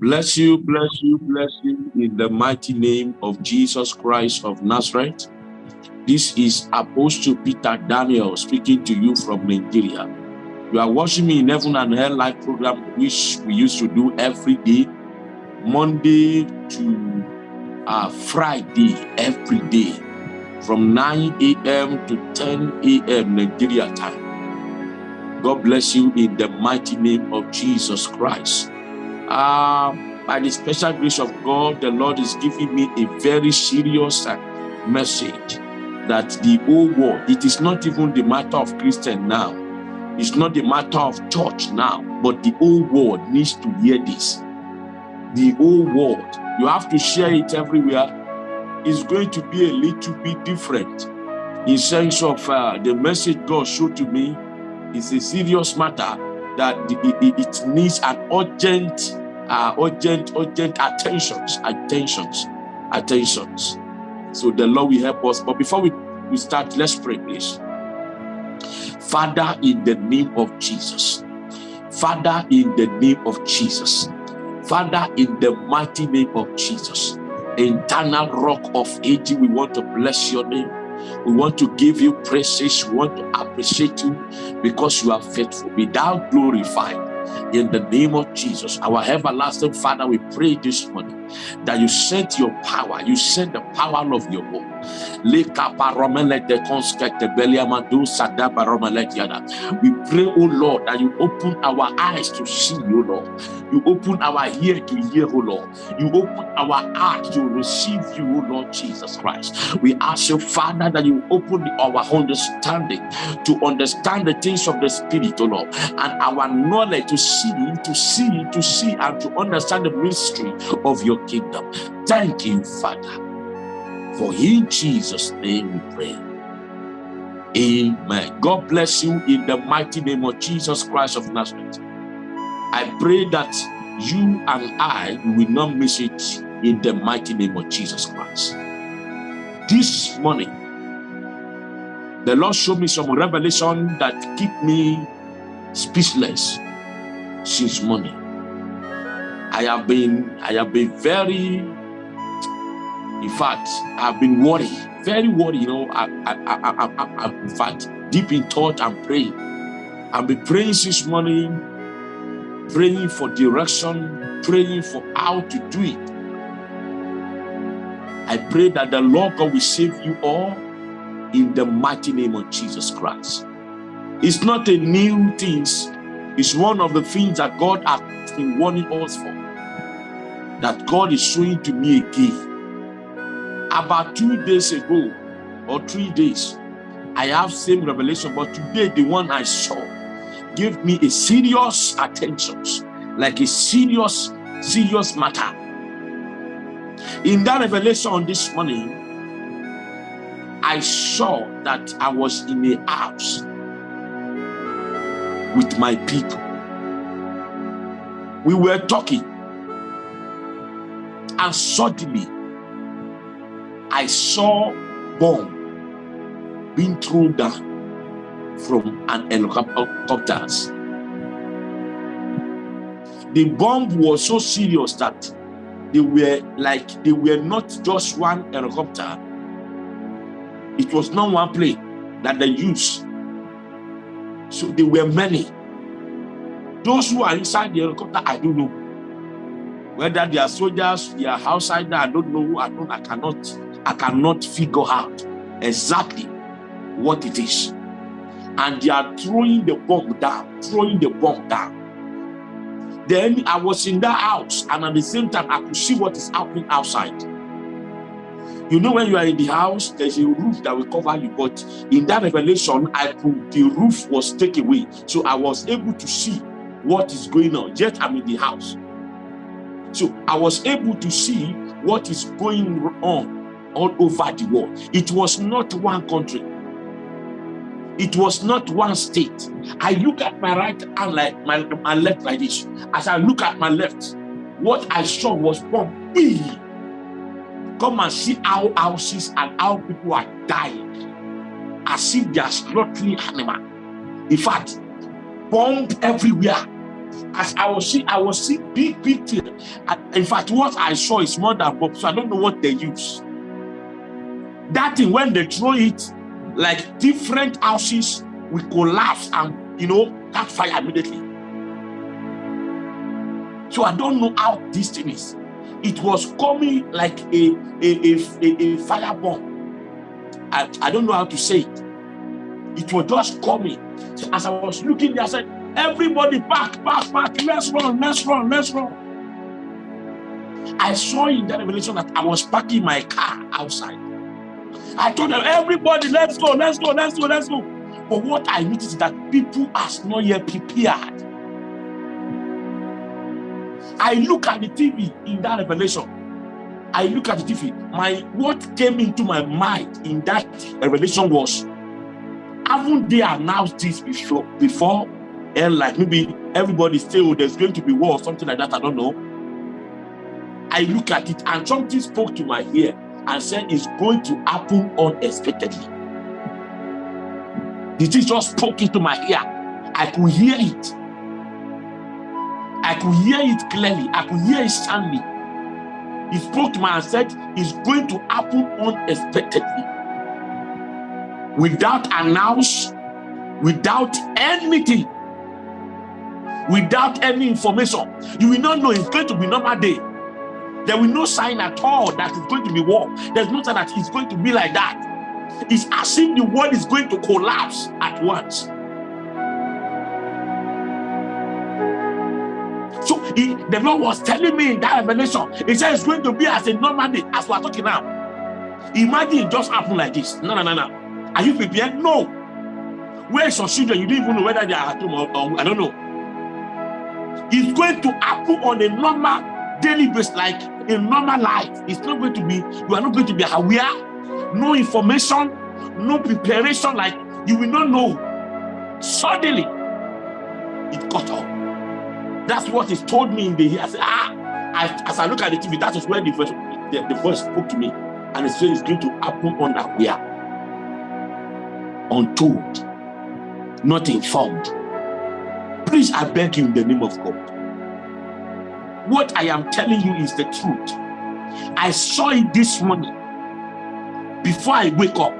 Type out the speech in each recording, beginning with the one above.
Bless you, bless you, bless you in the mighty name of Jesus Christ of Nazareth. This is Apostle Peter Daniel speaking to you from Nigeria. You are watching me in Heaven and Hell live program, which we used to do every day, Monday to uh, Friday, every day, from 9 a.m. to 10 a.m. Nigeria time. God bless you in the mighty name of Jesus Christ. Uh, by the special grace of God, the Lord is giving me a very serious uh, message that the whole world, it is not even the matter of Christian now. It's not the matter of church now, but the whole world needs to hear this. The whole world, you have to share it everywhere. It's going to be a little bit different in sense of uh, the message God showed to me It's a serious matter that it needs an urgent, uh, urgent, urgent attentions, attentions, attentions. So the Lord will help us. But before we, we start, let's pray, please. Father, in the name of Jesus. Father, in the name of Jesus. Father, in the mighty name of Jesus. Eternal rock of ages, we want to bless your name. We want to give you praises. We want to appreciate you because you are faithful. Be thou glorified in the name of Jesus. Our everlasting Father, we pray this morning that you send your power, you send the power of your word. We pray, oh Lord, that you open our eyes to see, oh Lord. You open our ear to hear, oh Lord. You open our heart to receive you, oh Lord Jesus Christ. We ask you, Father, that you open our understanding to understand the things of the Spirit, oh Lord, and our knowledge to see, to see, to see, and to understand the mystery of your kingdom. Thank you, Father. For in Jesus' name we pray. Amen. God bless you in the mighty name of Jesus Christ of Nazareth. I pray that you and I will not miss it in the mighty name of Jesus Christ. This morning, the Lord showed me some revelation that keep me speechless since morning. I have been, I have been very, in fact, I've been worried, very worried, you know, I, I, I, I, I, in fact, deep in thought and praying. I've been praying since morning, praying for direction, praying for how to do it. I pray that the Lord God will save you all in the mighty name of Jesus Christ. It's not a new thing. It's one of the things that God has been warning us for. That God is showing to me again. About two days ago, or three days, I have same revelation, but today the one I saw gave me a serious attention, like a serious, serious matter. In that revelation on this morning, I saw that I was in a house with my people. We were talking, and suddenly I saw bomb being thrown down from an helicopter. The bomb was so serious that they were like they were not just one helicopter. It was not one plane that they used. So there were many. Those who are inside the helicopter, I don't know. Whether they are soldiers, they are outside, I don't know. I don't, I cannot, I cannot figure out exactly what it is. And they are throwing the bomb down, throwing the bomb down. Then I was in that house, and at the same time, I could see what is happening outside. You know, when you are in the house, there's a roof that will cover you. But in that revelation, I could, the roof was taken away. So I was able to see what is going on. Yet I'm in the house. So I was able to see what is going on all over the world. It was not one country. It was not one state. I look at my right hand like my, my left like this. As I look at my left, what I saw was bomb. Come and see how houses and how people are dying. As if they are slaughtering animal. In fact, bomb everywhere. As I was seeing, I was seeing big, big thing. In fact, what I saw is more than Bob, so I don't know what they use. That thing, when they throw it, like different houses will collapse and, you know, catch fire immediately. So I don't know how this thing is. It was coming like a, a, a, a. I, I don't know how to say it. It was just coming. So as I was looking there, I said, everybody back, back, back, let's run, let's run, let's run. I saw in that revelation that I was parking my car outside. I told them, everybody, let's go, let's go, let's go, let's go. But what I noticed is that people are not yet prepared. I look at the TV in that revelation. I look at the TV. My what came into my mind in that revelation was, haven't they announced this before? Before, and like maybe everybody say, oh, there's going to be war or something like that. I don't know. I look at it and something spoke to my ear and said it's going to happen unexpectedly. The thing just spoke into my ear. I could hear it. I could hear it clearly. I could hear it soundly. He spoke to me and said, It's going to happen unexpectedly. Without announce, without anything, without any information. You will not know it's going to be normal day. There will no sign at all that it's going to be war. There's no sign that it's going to be like that. It's as if the world is going to collapse at once. So he, the Lord was telling me in that revelation, he said it's going to be as a normal day, as we are talking now. Imagine it just happened like this. No, no, no, no. Are you prepared? No. Where is your children? You don't even know whether they are at home or, or I don't know. It's going to happen on a normal daily basis, like a normal life. It's not going to be, you are not going to be aware, no information, no preparation, like you will not know. Suddenly, it got up. That's what is told me in the. I said, ah, I, as I look at the TV, that is where the voice, the, the voice spoke to me. And it said it's going to happen unaware, untold, not informed. Please, I beg you in the name of God what I am telling you is the truth. I saw it this morning before I wake up.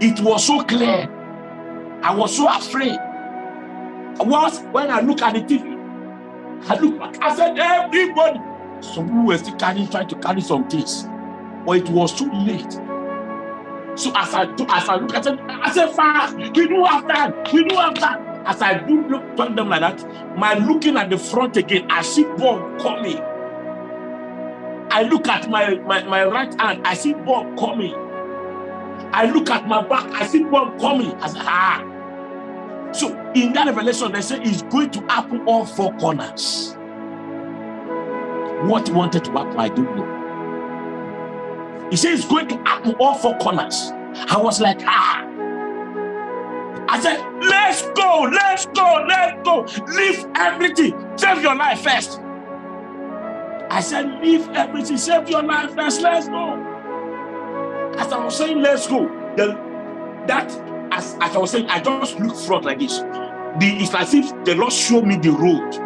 It was so clear. I was so afraid. Was when I look at the TV, I look back, I said, everybody. Some people were still carrying, trying to carry some things, but it was too late. So as I as I look at it, I said, fast, we do have time, we do have time as I do look turn them like that, my looking at the front again, I see Bob coming. I look at my, my, my right hand, I see Bob coming. I look at my back, I see Bob coming. I say, ah. So in that revelation, they say it's going to happen all four corners. What wanted to happen, I don't know. He says it's going to happen all four corners. I was like, ah. I said, let's go, let's go, let's go. Leave everything. Save your life first. I said, leave everything. Save your life first. Let's go. As I was saying, let's go. The, that, as, as I was saying, I just looked front like this. The, it's as if the Lord showed me the road.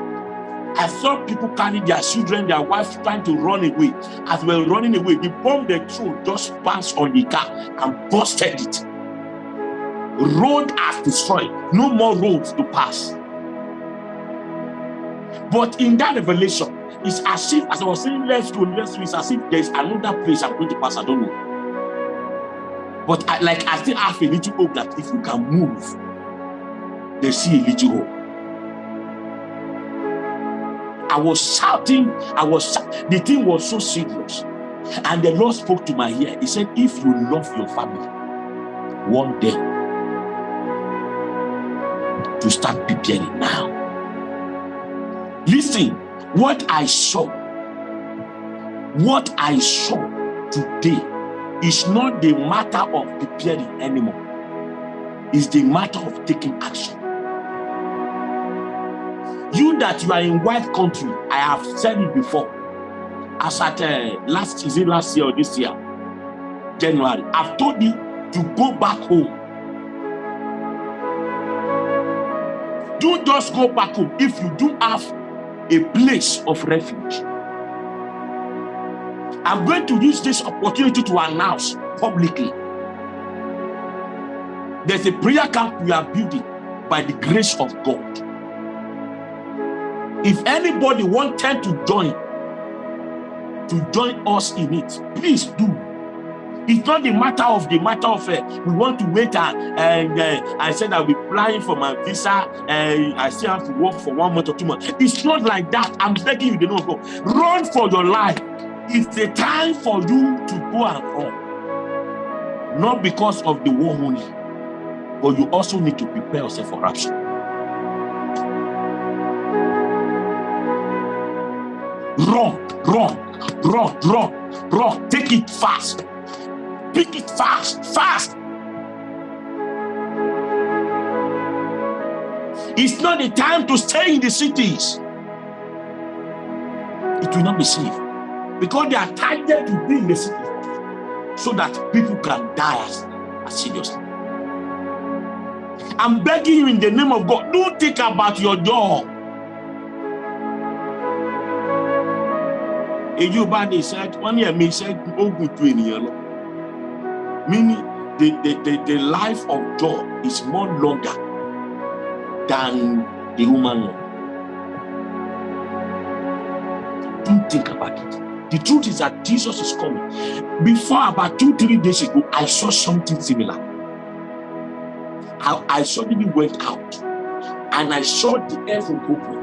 I saw people carrying their children, their wives trying to run away. As they were running away, the bomb they threw just passed on the car and busted it road has destroyed. No more roads to pass. But in that revelation it's as if as i was saying let's go let's go it's as if there's another place i'm going to pass i don't know. But I, like i still have a little hope that if you can move they see a little hope. I was shouting i was the thing was so serious. And the lord spoke to my ear. He said if you love your family one day to start preparing now. Listen, what I saw, what I saw today is not the matter of preparing anymore. It's the matter of taking action. You that you are in white country, I have said it before. As at uh, last, is it last year or this year? January. I've told you to go back home don't just go back home if you do have a place of refuge. I'm going to use this opportunity to announce publicly there's a prayer camp we are building by the grace of God. If anybody wanted to join, to join us in it, please do. It's not the matter of the matter of uh, we want to wait and, and uh, I said I'll be applying for my visa and uh, I still have to work for one month or two months. It's not like that. I'm begging you, they don't go. Run for your life. It's the time for you to go and run. Not because of the war only, but you also need to prepare yourself for rapture. Run, run, run, run, run. Take it fast. Pick it fast, fast. It's not the time to stay in the cities. It will not be safe because they are targeted to be in the city so that people can die as, as seriously. I'm begging you in the name of God, don't think about your job. ò bá ní iṣẹ́ wọ́n ní ẹ̀mí iṣẹ́ ogun ju ènìyàn lọ meaning the, the, the, the life of Job is more longer than the human one. Don't think about it. The truth is that Jesus is coming. Before about two, three days ago, I saw something similar. I, I suddenly went out and I saw the heaven open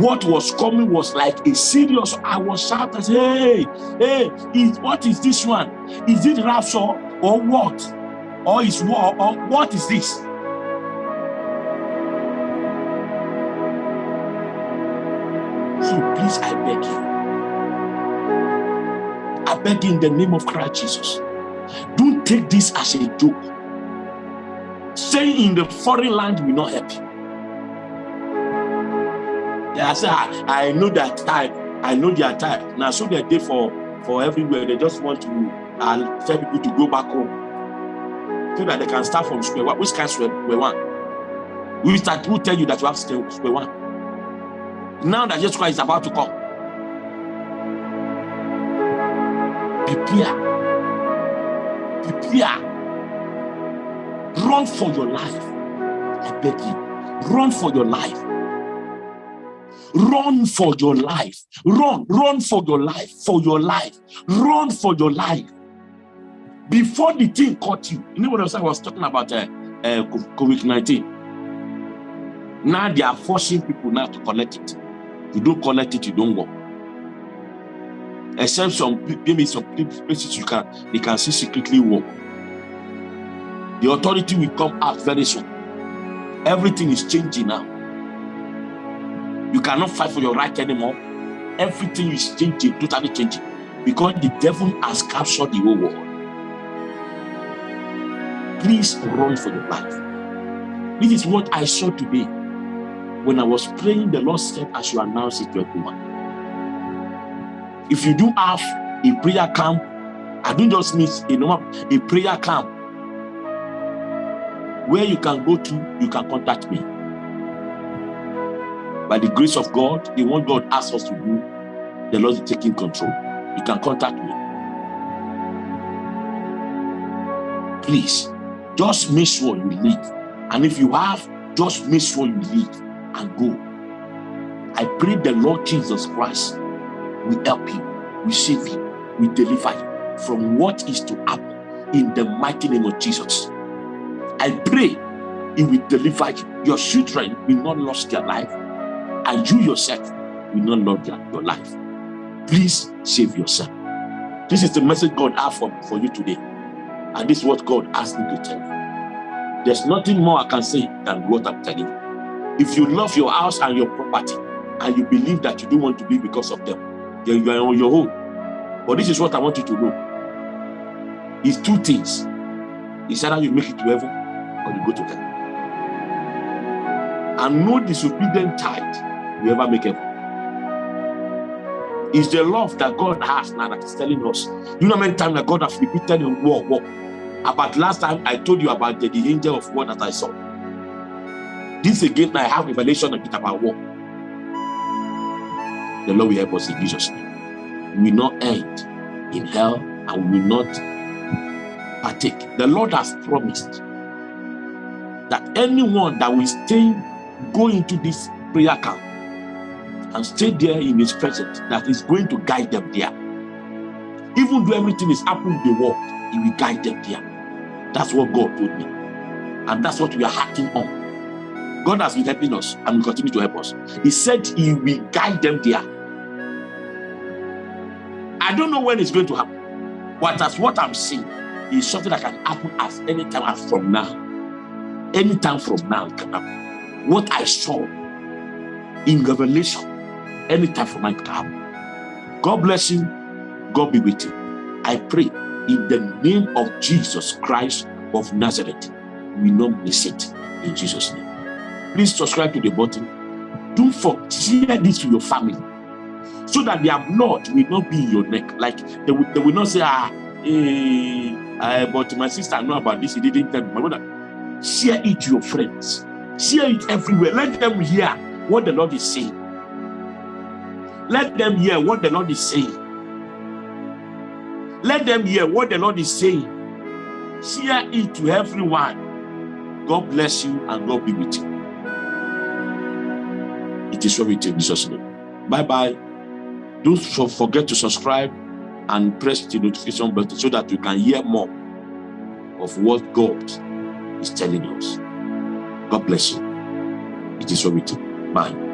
what was coming was like a serious i was shouting hey hey is what is this one? Is it rapture or what? Or is war or what is this? So please i beg you. I beg you in the name of christ jesus. Don't take this as a joke. Staying in the foreign land will not help you I say, I, I know that type. I know their type. Now, so they're there for, for everywhere. They just want to uh, tell people to go back home so that they can start from square one. Which kind of square one? We start to tell you that you have to square one. Now that Jesus Christ is about to come, prepare. Prepare. Run for your life. I beg you. Run for your life. Run for your life. Run, run for your life, for your life. Run for your life. Before the thing caught you, you know what I was talking about uh, uh, COVID-19. Now they are forcing people now to collect it. You don't collect it, you don't go. Except some maybe some places you can they can see secretly work. The authority will come out very soon. Everything is changing now. You cannot fight for your right anymore. Everything is changing, totally changing. Because the devil has captured the whole world. Please run for your life. This is what I saw today. When I was praying, the Lord said, as you announce it to everyone. If you do have a prayer camp, I don't just mean a normal a prayer camp where you can go to, you can contact me by the grace of God, the one God asks us to do, the Lord is taking control. You can contact me. Please, just make sure you leave. And if you have, just make sure you leave and go. I pray the Lord Jesus Christ will help you, will save you, will deliver you from what is to happen in the mighty name of Jesus. I pray he will deliver you. Your children will not lose their life and you yourself will not love your life. Please save yourself. This is the message God has for, for you today. And this is what God asked me to tell you. There's nothing more I can say than what I'm telling you. If you love your house and your property, and you believe that you don't want to be because of them, then you are on your own. But this is what I want you to know. It's two things. It's either you make it to heaven or you go to hell. And no disobedient tithe we ever make heaven. It's the love that God has now that is telling us. You know how many times that God has repeated in war, war. About last time I told you about the, the angel of war that I saw. This again, I have revelation of it about war. The Lord will help us in Jesus' name. We will not end in hell and we will not partake. The Lord has promised that anyone that will stay, go into this prayer camp and stay there in his presence, that is going to guide them there. Even though everything is happening in the world, he will guide them there. That's what God told me. And that's what we are acting on. God has been helping us and will continue to help us. He said he will guide them there. I don't know when it's going to happen. But as what I'm seeing is something that can happen as any time from now. Anytime from now, can happen. What I saw in Revelation, anytime from now, can happen. God bless you. God be with you. I pray in the name of Jesus Christ of Nazareth, we not miss it in Jesus' name. Please subscribe to the button. Don't forget, share this to your family so that their blood will not be in your neck. Like they will, they will not say, ah, eh, uh, but my sister know about this, he didn't tell me. My brother, share it to your friends. Share it everywhere. Let them hear what the Lord is saying. Let them hear what the Lord is saying. Let them hear what the Lord is saying. Share it to everyone. God bless you and God be with you. It is with you in Jesus' name. Bye-bye. Don't forget to subscribe and press the notification button so that you can hear more of what God is telling us. God bless you. It is so with you. Bye.